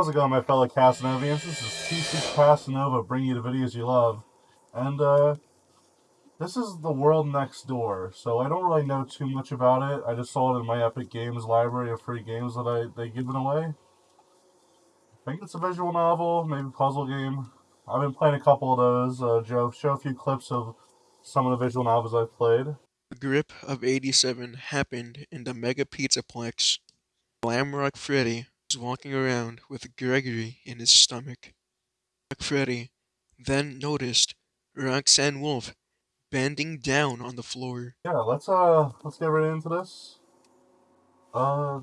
How's it going, my fellow Casanovians? This is TC Casanova bringing you the videos you love. And, uh, this is the world next door, so I don't really know too much about it. I just saw it in my Epic Games library of free games that I they given away. I think it's a visual novel, maybe puzzle game. I've been playing a couple of those. Uh, Joe, show a few clips of some of the visual novels I've played. The grip of 87 happened in the Mega Pizzaplex. Glamrock Freddy was walking around with Gregory in his stomach. Freddy then noticed Roxanne Wolf bending down on the floor. Yeah, let's uh let's get right into this. Uh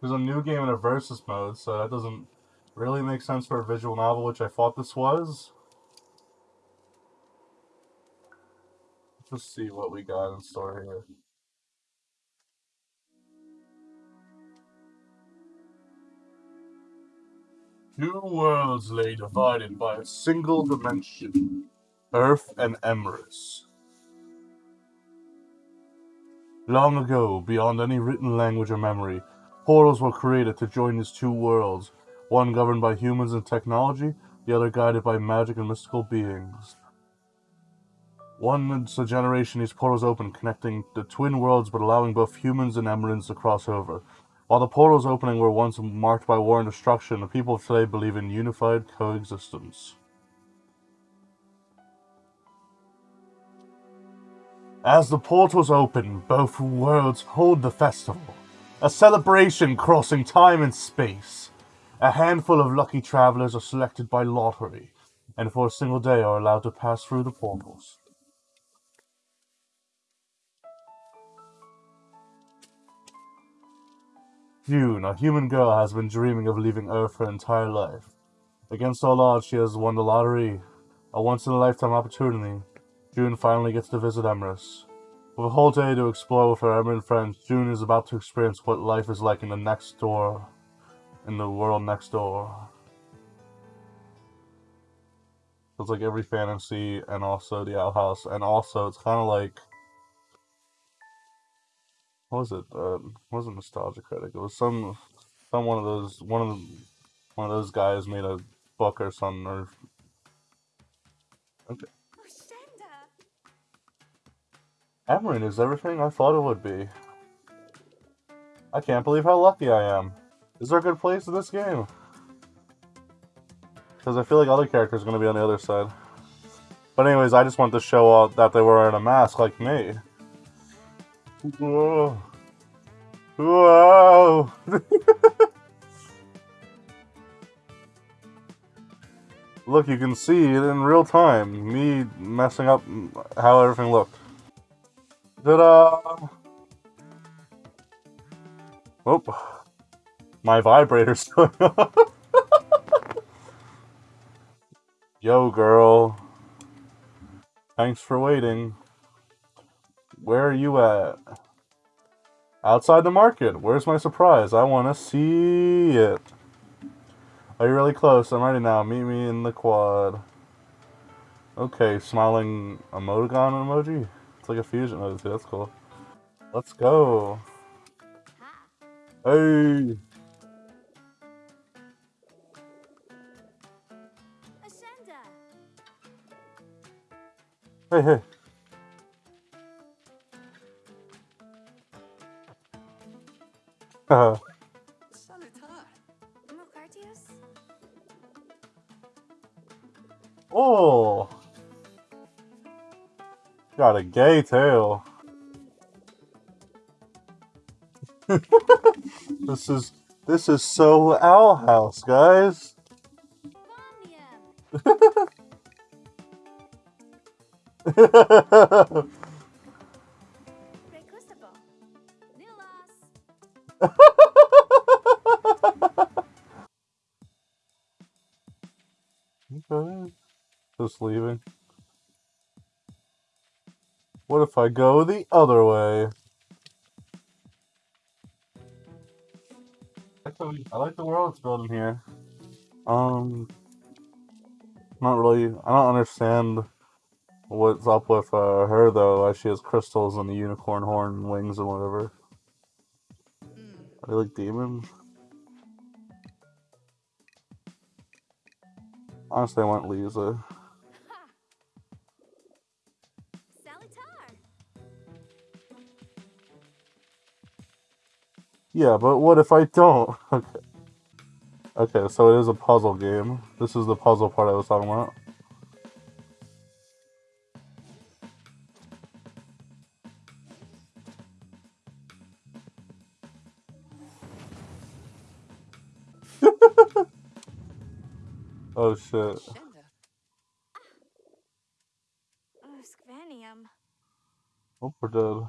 there's a new game in a versus mode, so that doesn't really make sense for a visual novel, which I thought this was. Let's see what we got in store here. Two worlds lay divided by a single dimension. Earth and Emrys. Long ago, beyond any written language or memory, portals were created to join these two worlds, one governed by humans and technology, the other guided by magic and mystical beings. Once a generation, these portals opened, connecting the twin worlds but allowing both humans and Emryans to cross over. While the portals opening were once marked by war and destruction, the people of today believe in unified coexistence. As the portals open, both worlds hold the festival. A celebration crossing time and space. A handful of lucky travelers are selected by lottery, and for a single day are allowed to pass through the portals. Jun, a human girl, has been dreaming of leaving Earth her entire life. Against all odds, she has won the lottery, a once-in-a-lifetime opportunity Jun finally gets to visit Emrys. With a whole day to explore with her Emryan friends, Jun is about to experience what life is like in the next door, in the world next door. It's like every fantasy and also the Owl House, and also it's kind of like what was it? Uh, it wasn't nostalgia critic. It was some some one of those one of the, one of those guys made a book or something or okay. Emerald is everything I thought it would be. I can't believe how lucky I am. Is there a good place in this game? Because I feel like other characters are going to be on the other side. But anyways, I just want to show out that they were wearing a mask like me. Whoa. Whoa. Look, you can see it in real time. Me messing up how everything looked. Ta-da! Oh, my vibrator's going off. Yo, girl. Thanks for waiting. Where are you at? Outside the market. Where's my surprise? I want to see it. Are you really close? I'm ready now. Meet me in the quad. Okay, smiling emoticon emoji? It's like a fusion emoji. That's cool. Let's go. Hey. Hey, hey. Uh. Oh. Got a gay tail. this is this is so Owl House, guys. leaving. What if I go the other way? I like the world it's building here. Um, not really. I don't understand what's up with uh, her though. Why she has crystals and the unicorn horn wings and whatever. Are they like demons? Honestly, I want Lisa. Yeah, but what if I don't? Okay. Okay, so it is a puzzle game. This is the puzzle part I was talking about. oh shit. Shenda. Uskvenium. Ah. Oh, oh, we're dead.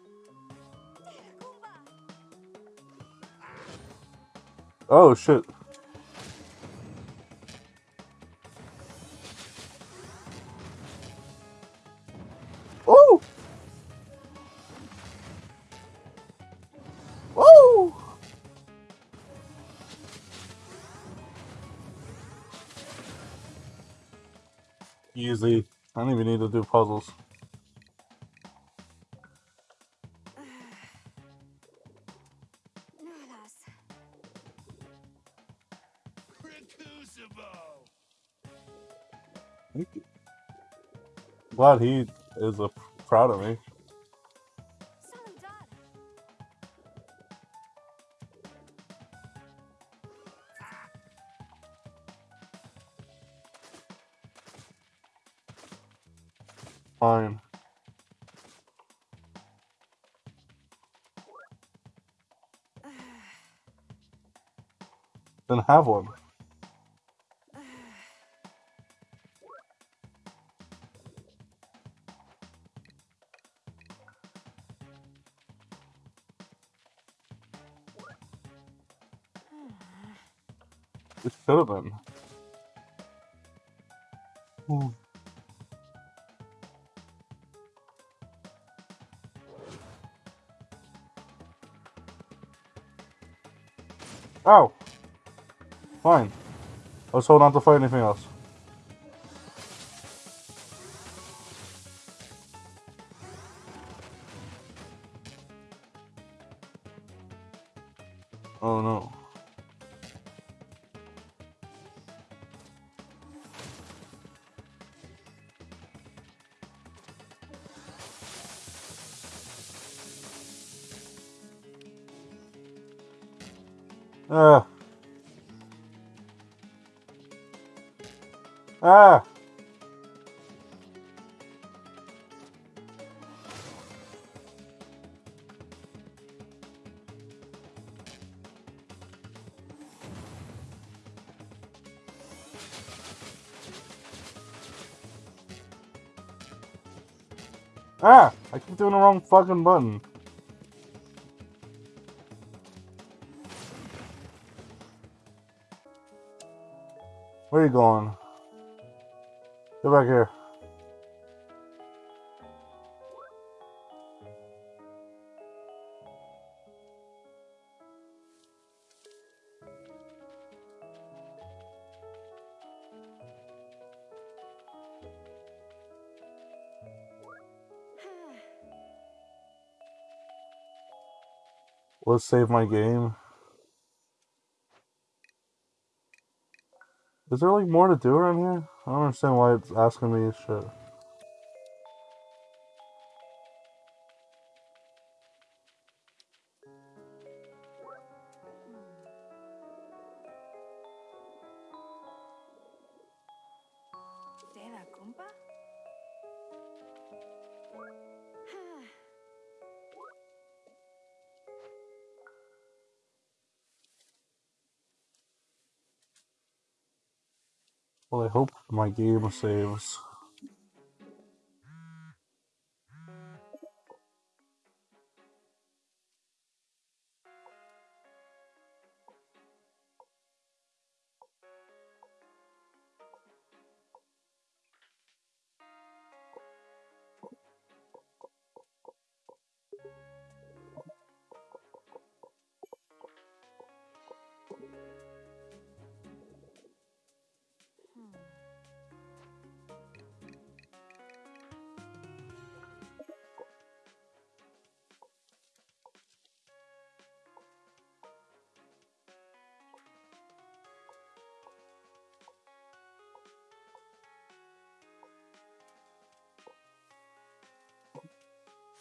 Oh shit. Easy. I don't even need to do puzzles. Glad he is uh, proud of me. Fine. Then have one. Have been. Hmm. Ow! Fine. Let's hold on to fight anything else. Ah. Ah. Ah! I keep doing the wrong fucking button. Where are you going? Get back here. Let's save my game. Is there like more to do around here? I don't understand why it's asking me shit. Well, I hope my game saves.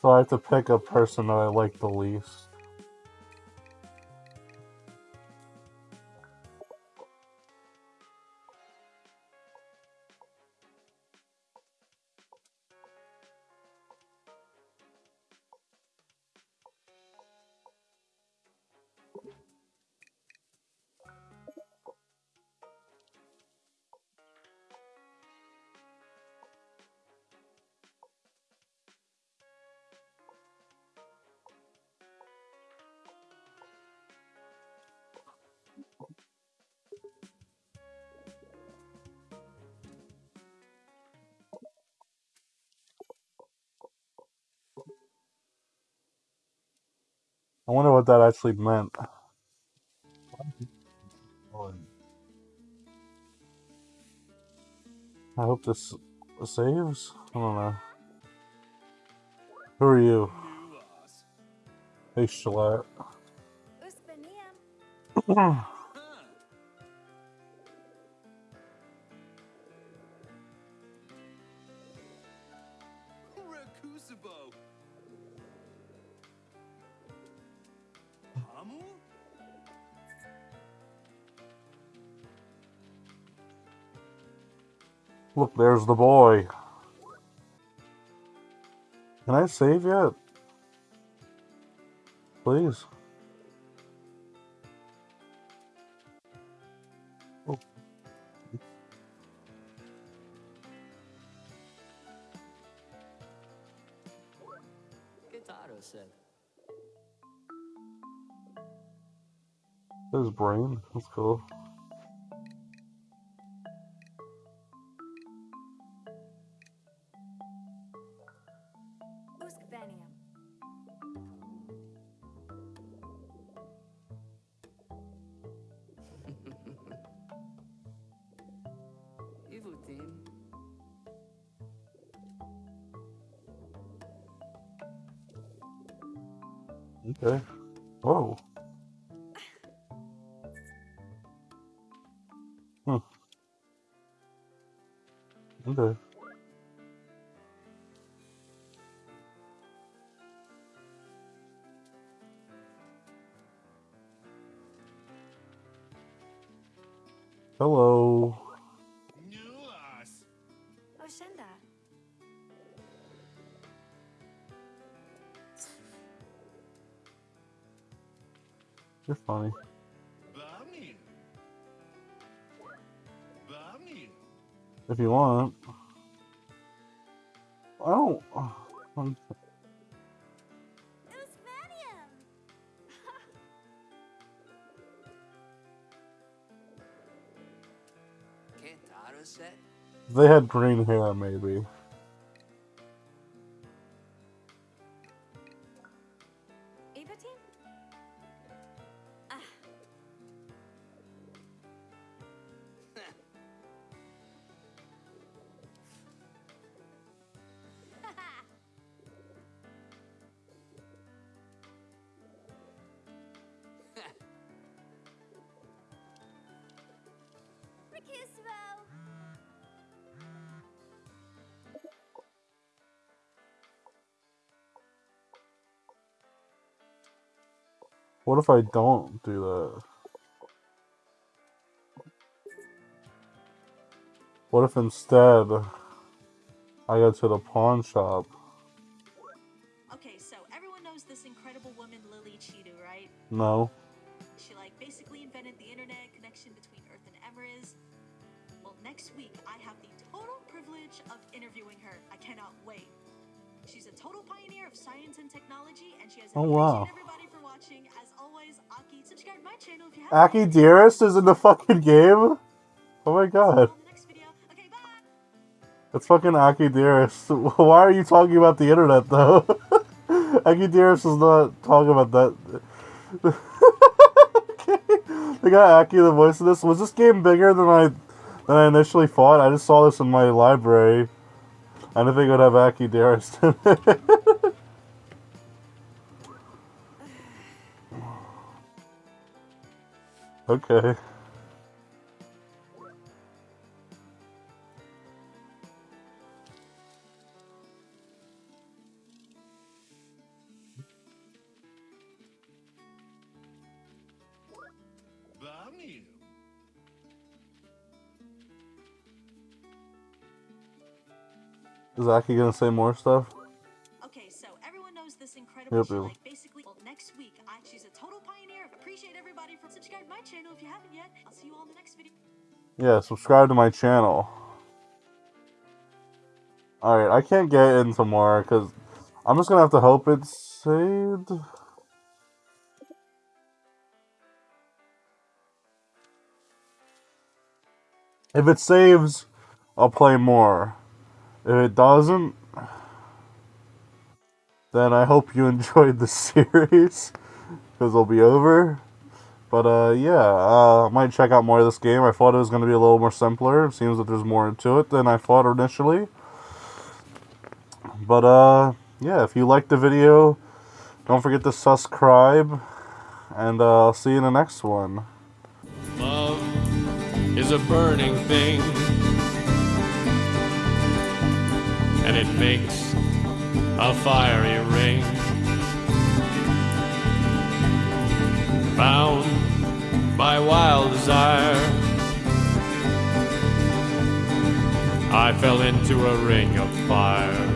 So I have to pick a person that I like the least. I wonder what that actually meant. I hope this saves. I don't know. Who are you? Hey, Shalat. Hamu? Look, there's the boy. Can I save yet? Please. Oh. Gitaro said. His brain. That's cool. Uskveniam. Ivutin. Okay. Whoa. Okay. Hello. Nuas. Oshenda. You're funny. Bamin. Bamin. If you want. I'm- Uspeniam. Gitaro said. If they had green hair, maybe. What if I don't do that? What if instead I go to the pawn shop? Okay, so everyone knows this incredible woman Lily Chidu, right? No. She like basically invented the internet connection between Earth and Emrys. Well, next week I have the total privilege of interviewing her. I cannot wait. A total pioneer of science and technology, and she has Oh, wow. everybody for watching. As always, Aki, subscribe to my channel if you haven't. Aki Dearest is in the fucking game? Oh my god. On the next video. Okay, bye. It's fucking Aki Dearest. Why are you talking about the internet though? Aki Dearest is not talking about that. okay. They got Aki the voice of this. Was this game bigger than I than I initially thought? I just saw this in my library. I didn't think would have Aki Dearest in okay. Is Aki gonna say more stuff? Okay, so everyone knows this incredible Yep, like basically well, next week I she's a total pioneer. Appreciate everybody for subscribe to my channel if you haven't yet. I'll see you all in the next video. Yeah, subscribe to my channel. Alright, I can't get into more because I'm just gonna have to hope it's saved. If it saves, I'll play more. If it doesn't, then I hope you enjoyed the series because it'll be over. But uh, yeah, uh, I might check out more of this game. I thought it was going to be a little more simpler. It seems that there's more to it than I thought initially. But uh, yeah, if you liked the video, don't forget to subscribe, and uh, I'll see you in the next one. Love is a burning thing, and it makes a fiery ring. Bound by wild desire, I fell into a ring of fire.